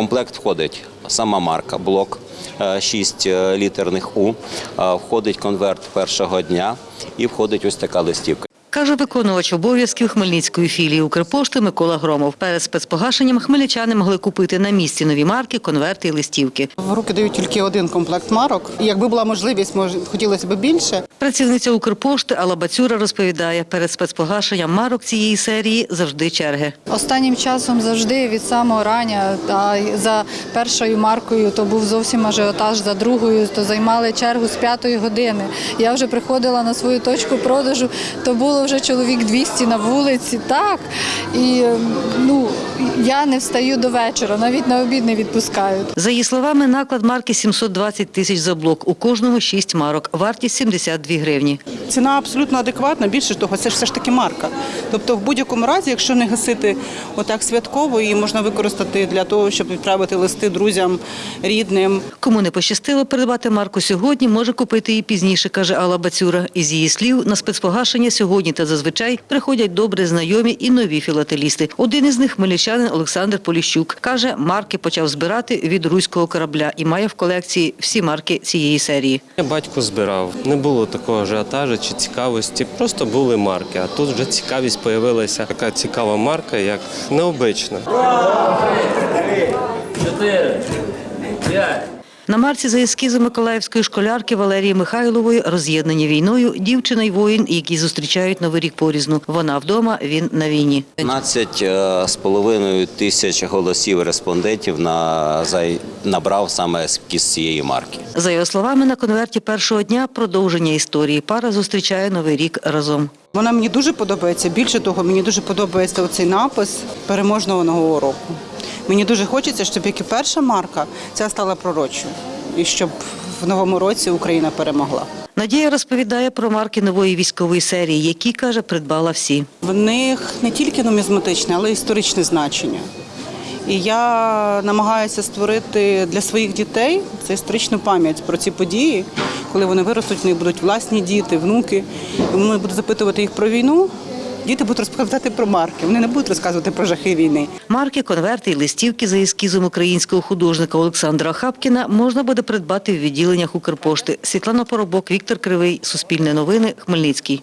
комплект входить сама марка, блок 6 літерних У, е, входить конверт першого дня і входить ось така листівка. Каже виконувач обов'язків Хмельницької філії Укрпошти Микола Громов. Перед спецпогашенням хмельничани могли купити на місці нові марки, конверти і листівки. В руки дають тільки один комплект марок. Якби була можливість, може хотілося б більше. Працівниця Укрпошти Алла Бацюра розповідає, перед спецпогашенням марок цієї серії завжди черги. Останнім часом завжди від самого рання, а за першою маркою то був зовсім ажіотаж, за другою то займали чергу з п'ятої години. Я вже приходила на свою точку продажу, то було вже чоловік 200 на вулиці. Так і ну я не встаю до вечора, навіть на обід не відпускають. За її словами, наклад марки 720 тисяч за блок. У кожного 6 марок. Вартість 72 гривні. Ціна абсолютно адекватна. Більше того, це ж все ж таки марка. Тобто, в будь-якому разі, якщо не гасити отак святково, її можна використати для того, щоб відправити листи друзям, рідним. Кому не пощастило придбати марку сьогодні, може купити її пізніше, каже Алла Бацюра. Із її слів, на спецпогашення сьогодні та зазвичай приходять добре знайомі і нові філателісти. Один із них хмельничанин Олександр Поліщук. Каже, марки почав збирати від руського корабля і має в колекції всі марки цієї серії. Батько збирав. Не було такого ажіотажу чи цікавості. Просто були марки. А тут вже цікавість з'явилася. Така цікава марка, як необична. На марці за ескізом миколаївської школярки Валерії Михайлової роз'єднані війною дівчина й воїн, які зустрічають новий рік порізну. Вона вдома, він на війні. 15 е, з половиною тисяч голосів респондентів на, набрав саме ескіз цієї марки. За його словами, на конверті першого дня продовження історії. Пара зустрічає новий рік разом. Вона мені дуже подобається. Більше того, мені дуже подобається оцей напис переможного нового року. Мені дуже хочеться, щоб як і перша марка, ця стала пророчою. І щоб в новому році Україна перемогла. Надія розповідає про марки нової військової серії, які, каже, придбала всі. В них не тільки нумізматичне, але й історичне значення. І я намагаюся створити для своїх дітей це історичну пам'ять про ці події, коли вони виростуть, в них будуть власні діти, внуки. І вони будуть запитувати їх про війну. Діти будуть розповідати про марки. Вони не будуть розказувати про жахи війни. Марки, конверти і листівки за ескізом українського художника Олександра Хапкіна можна буде придбати в відділеннях Укрпошти. Світлана Поробок, Віктор Кривий, Суспільне новини, Хмельницький.